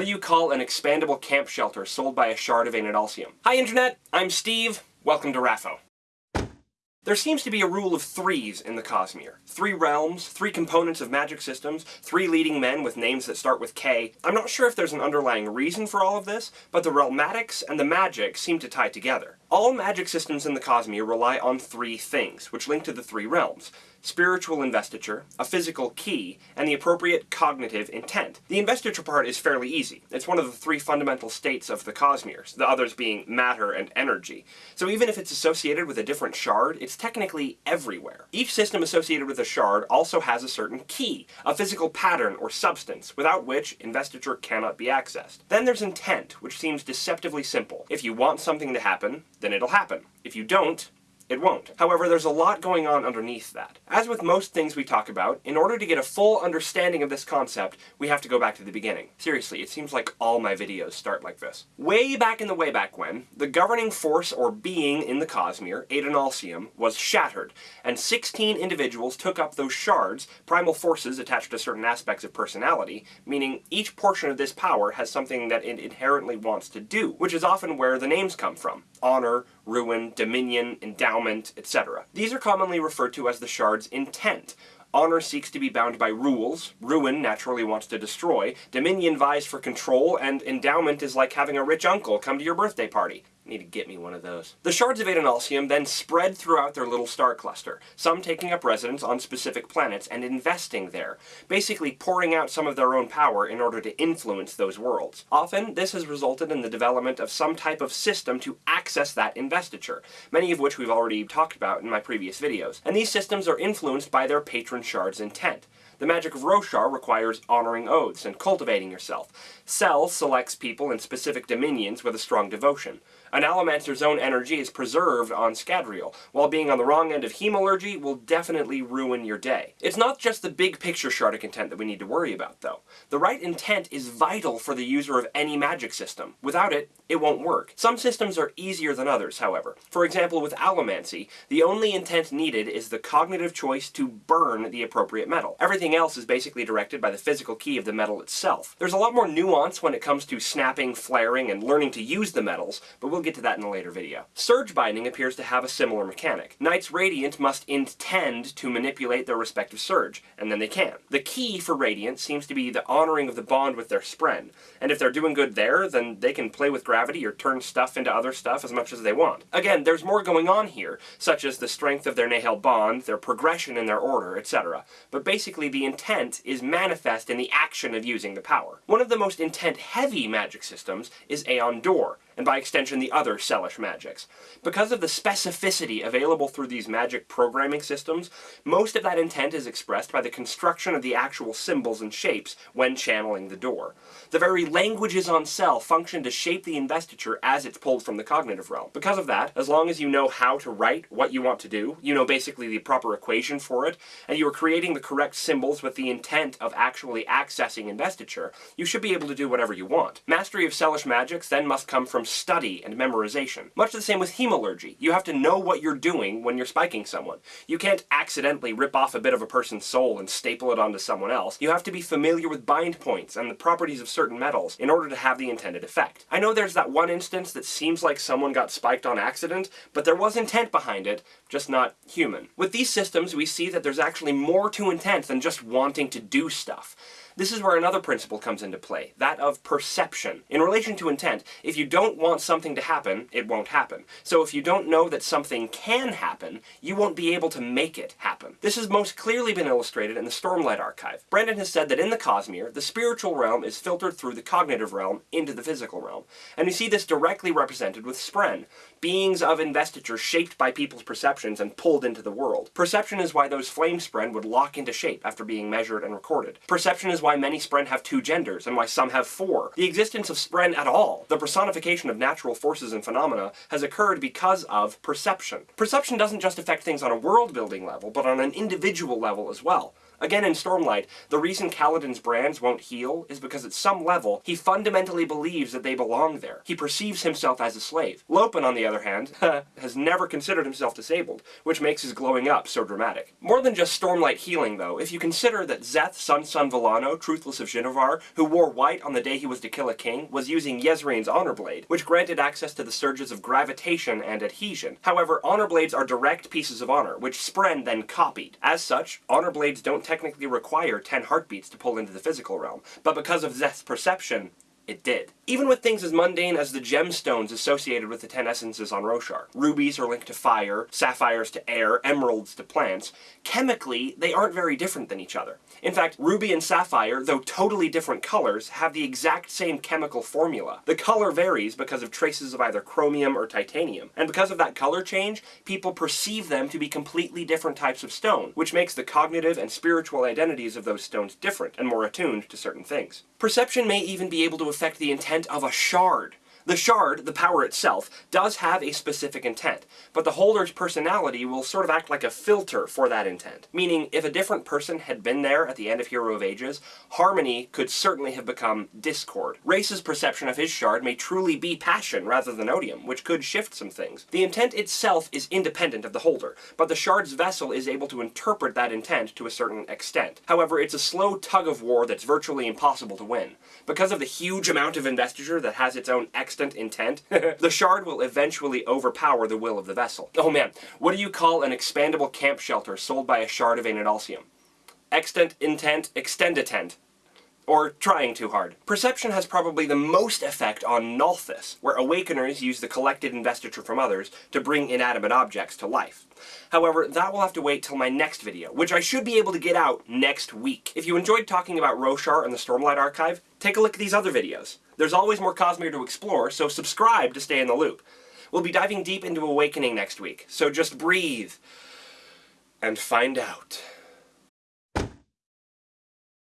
What do you call an expandable camp shelter sold by a shard of Adonalsium? Hi Internet, I'm Steve. Welcome to Raffo. There seems to be a rule of threes in the Cosmere. Three realms, three components of magic systems, three leading men with names that start with K. I'm not sure if there's an underlying reason for all of this, but the realmatics and the magic seem to tie together. All magic systems in the Cosmere rely on three things, which link to the three realms spiritual investiture, a physical key, and the appropriate cognitive intent. The investiture part is fairly easy. It's one of the three fundamental states of the Cosmeres, the others being matter and energy. So even if it's associated with a different shard, it's technically everywhere. Each system associated with a shard also has a certain key, a physical pattern or substance, without which investiture cannot be accessed. Then there's intent, which seems deceptively simple. If you want something to happen, then it'll happen. If you don't, it won't. However, there's a lot going on underneath that. As with most things we talk about, in order to get a full understanding of this concept, we have to go back to the beginning. Seriously, it seems like all my videos start like this. Way back in the way back when, the governing force or being in the Cosmere, Adonalsium, was shattered, and 16 individuals took up those shards, primal forces attached to certain aspects of personality, meaning each portion of this power has something that it inherently wants to do, which is often where the names come from. Honor, ruin, dominion, endowment, etc. These are commonly referred to as the shard's intent. Honor seeks to be bound by rules, ruin naturally wants to destroy, dominion vies for control, and endowment is like having a rich uncle come to your birthday party. Need to get me one of those. The shards of Adonalsium then spread throughout their little star cluster, some taking up residence on specific planets and investing there, basically pouring out some of their own power in order to influence those worlds. Often, this has resulted in the development of some type of system to access that investiture, many of which we've already talked about in my previous videos. And these systems are influenced by their patron shard's intent. The magic of Roshar requires honoring oaths and cultivating yourself. Sel selects people in specific dominions with a strong devotion. An Allomancer's own energy is preserved on Scadrial, while being on the wrong end of Hemalurgy will definitely ruin your day. It's not just the big picture shard of intent that we need to worry about, though. The right intent is vital for the user of any magic system. Without it, it won't work. Some systems are easier than others, however. For example, with Allomancy, the only intent needed is the cognitive choice to burn the appropriate metal. Everything else is basically directed by the physical key of the metal itself. There's a lot more nuance when it comes to snapping, flaring, and learning to use the metals, but we'll We'll get to that in a later video. Surge Binding appears to have a similar mechanic. Knights Radiant must intend to manipulate their respective Surge, and then they can. The key for Radiant seems to be the honoring of the bond with their Spren, and if they're doing good there, then they can play with gravity or turn stuff into other stuff as much as they want. Again, there's more going on here, such as the strength of their Nahel bond, their progression in their order, etc. But basically the intent is manifest in the action of using the power. One of the most intent-heavy magic systems is AonDor, and by extension the other Selish magics. Because of the specificity available through these magic programming systems, most of that intent is expressed by the construction of the actual symbols and shapes when channeling the Dor. The very languages on Sel function to shape the investiture as it's pulled from the cognitive realm. Because of that, as long as you know how to write what you want to do, you know basically the proper equation for it, and you are creating the correct symbols with the intent of actually accessing investiture, you should be able to do whatever you want. Mastery of Selish magics then must come from study and memorization. Much the same with hemalurgy. You have to know what you're doing when you're spiking someone. You can't accidentally rip off a bit of a person's soul and staple it onto someone else. You have to be familiar with bind points and the properties of certain metals in order to have the intended effect. I know there's that one instance that seems like someone got spiked on accident, but there was intent behind it, just not human. With these systems, we see that there's actually more to intent than just wanting to do stuff. This is where another principle comes into play, that of perception. In relation to intent, if you don't want something to happen, it won't happen. So if you don't know that something can happen, you won't be able to make it happen. This has most clearly been illustrated in the Stormlight Archive. Brandon has said that in the Cosmere, the spiritual realm is filtered through the cognitive realm into the physical realm. And we see this directly represented with Spren, beings of investiture shaped by people's perceptions and pulled into the world. Perception is why those flame Spren would lock into shape after being measured and recorded. Perception is why why many Spren have two genders, and why some have four. The existence of Spren at all, the personification of natural forces and phenomena, has occurred because of perception. Perception doesn't just affect things on a world-building level, but on an individual level as well. Again in Stormlight, the reason Kaladin's brands won't heal is because at some level, he fundamentally believes that they belong there. He perceives himself as a slave. Lopen, on the other hand, has never considered himself disabled, which makes his glowing up so dramatic. More than just Stormlight healing, though, if you consider that Szeth, Son Son Vallano, Truthless of Shinovar, who wore white on the day he was to kill a king, was using Jezrien's Honor Blade, which granted access to the surges of gravitation and adhesion. However, Honor Blades are direct pieces of honor, which Spren then copied. As such, Honor Blades don't technically require 10 heartbeats to pull into the physical realm, but because of Szeth's perception, it did. Even with things as mundane as the gemstones associated with the ten essences on Roshar. Rubies are linked to fire, sapphires to air, emeralds to plants. Chemically, they aren't very different than each other. In fact, ruby and sapphire, though totally different colors, have the exact same chemical formula. The color varies because of traces of either chromium or titanium, and because of that color change, people perceive them to be completely different types of stone, which makes the cognitive and spiritual identities of those stones different and more attuned to certain things. Perception may even be able to affect the intent of a shard. The shard, the power itself, does have a specific intent, but the holder's personality will sort of act like a filter for that intent. Meaning, if a different person had been there at the end of Hero of Ages, harmony could certainly have become discord. Rayse's perception of his shard may truly be passion rather than odium, which could shift some things. The intent itself is independent of the holder, but the shard's vessel is able to interpret that intent to a certain extent. However, it's a slow tug of war that's virtually impossible to win. Because of the huge amount of investiture that has its own extant intent, the shard will eventually overpower the will of the vessel. Oh man, what do you call an expandable camp shelter sold by a shard of Adonalsium? Extant intent, extenditent or trying too hard. Perception has probably the most effect on Nalthis, where Awakeners use the collected investiture from others to bring inanimate objects to life. However, that will have to wait till my next video, which I should be able to get out next week. If you enjoyed talking about Roshar and the Stormlight Archive, take a look at these other videos. There's always more Cosmere to explore, so subscribe to stay in the loop. We'll be diving deep into Awakening next week, so just breathe and find out.